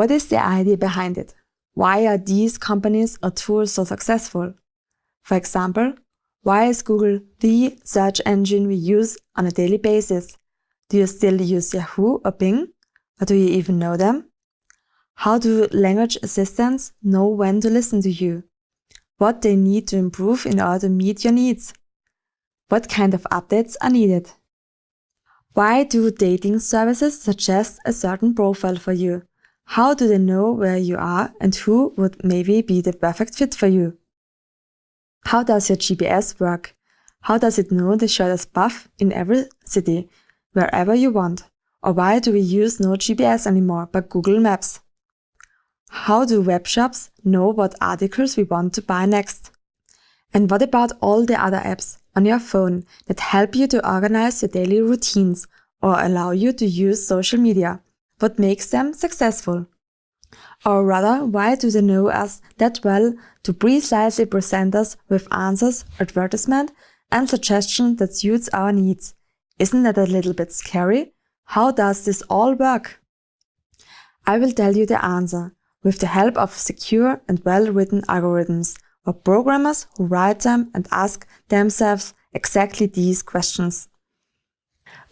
What is the idea behind it? Why are these companies or tools so successful? For example, why is Google the search engine we use on a daily basis? Do you still use Yahoo or Bing? Or do you even know them? How do language assistants know when to listen to you? What they need to improve in order to meet your needs? What kind of updates are needed? Why do dating services suggest a certain profile for you? How do they know where you are and who would maybe be the perfect fit for you? How does your GPS work? How does it know the shortest path in every city wherever you want? Or why do we use no GPS anymore but Google Maps? How do web shops know what articles we want to buy next? And what about all the other apps on your phone that help you to organize your daily routines or allow you to use social media? What makes them successful? Or rather, why do they know us that well to precisely present us with answers, advertisement, and suggestions that suits our needs? Isn't that a little bit scary? How does this all work? I will tell you the answer with the help of secure and well-written algorithms or programmers who write them and ask themselves exactly these questions.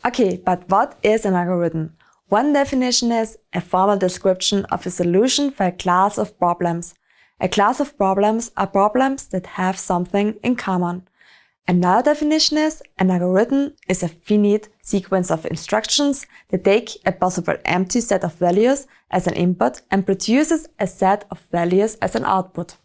Okay, but what is an algorithm? One definition is a formal description of a solution for a class of problems. A class of problems are problems that have something in common. Another definition is an algorithm is a finite sequence of instructions that take a possible empty set of values as an input and produces a set of values as an output.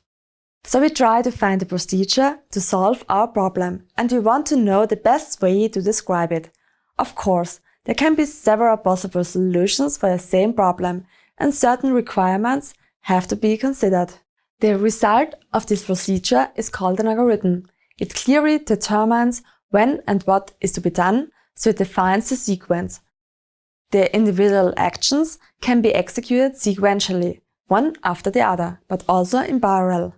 So we try to find a procedure to solve our problem and we want to know the best way to describe it. Of course, there can be several possible solutions for the same problem and certain requirements have to be considered. The result of this procedure is called an algorithm it clearly determines when and what is to be done, so it defines the sequence. The individual actions can be executed sequentially, one after the other, but also in parallel.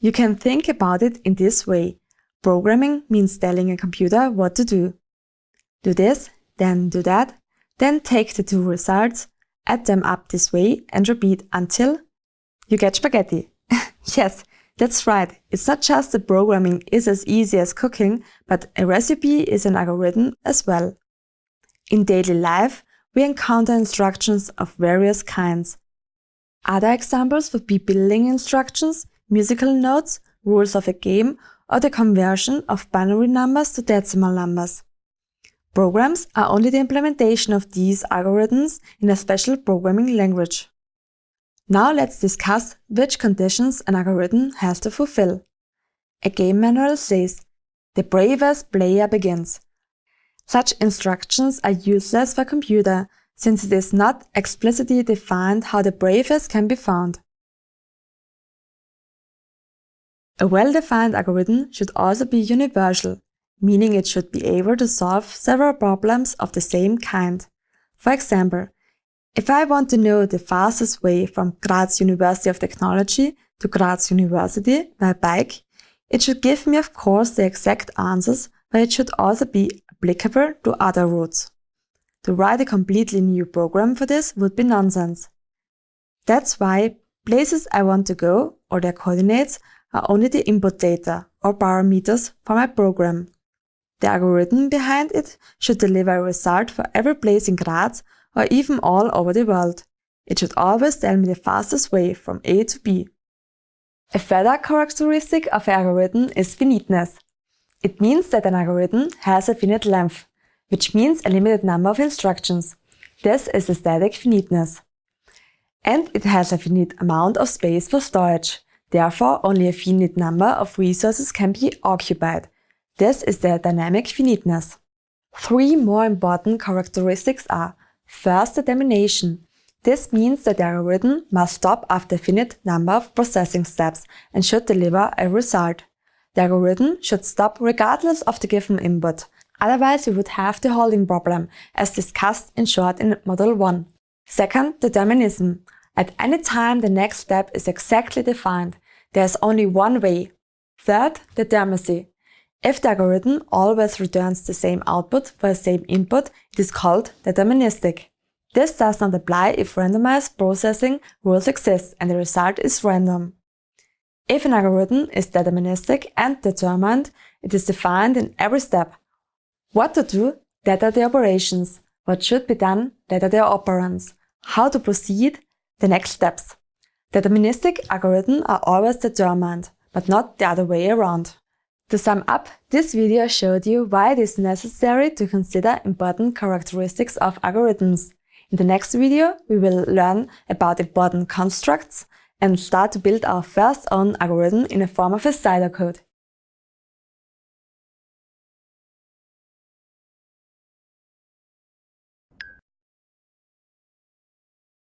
You can think about it in this way. Programming means telling a computer what to do. Do this, then do that, then take the two results, add them up this way and repeat until you get spaghetti. yes, that's right, it's not just that programming is as easy as cooking, but a recipe is an algorithm as well. In daily life, we encounter instructions of various kinds. Other examples would be building instructions, musical notes, rules of a game, or the conversion of binary numbers to decimal numbers. Programs are only the implementation of these algorithms in a special programming language. Now let's discuss which conditions an algorithm has to fulfill. A game manual says, the bravest player begins. Such instructions are useless for computer, since it is not explicitly defined how the bravest can be found. A well-defined algorithm should also be universal, meaning it should be able to solve several problems of the same kind. For example, if I want to know the fastest way from Graz University of Technology to Graz University by bike, it should give me of course the exact answers, but it should also be applicable to other routes. To write a completely new program for this would be nonsense. That's why places I want to go or their coordinates are only the input data or parameters for my program. The algorithm behind it should deliver a result for every place in Graz or even all over the world. It should always tell me the fastest way from A to B. A further characteristic of an algorithm is finiteness. It means that an algorithm has a finite length, which means a limited number of instructions. This is a static finiteness. And it has a finite amount of space for storage. Therefore, only a finite number of resources can be occupied. This is the dynamic finiteness. Three more important characteristics are First, the termination. This means that the algorithm must stop after a finite number of processing steps and should deliver a result. The algorithm should stop regardless of the given input. Otherwise, we would have the halting problem, as discussed in short in Model 1. Second, determinism. At any time the next step is exactly defined. There is only one way. Third, determinacy. If the algorithm always returns the same output for the same input, it is called deterministic. This does not apply if randomized processing rules exist and the result is random. If an algorithm is deterministic and determined, it is defined in every step. What to do, that are the operations. What should be done, that are the operands. How to proceed, the next steps. Deterministic algorithms are always determined, but not the other way around. To sum up, this video showed you why it is necessary to consider important characteristics of algorithms. In the next video, we will learn about important constructs and start to build our first own algorithm in the form of a pseudocode.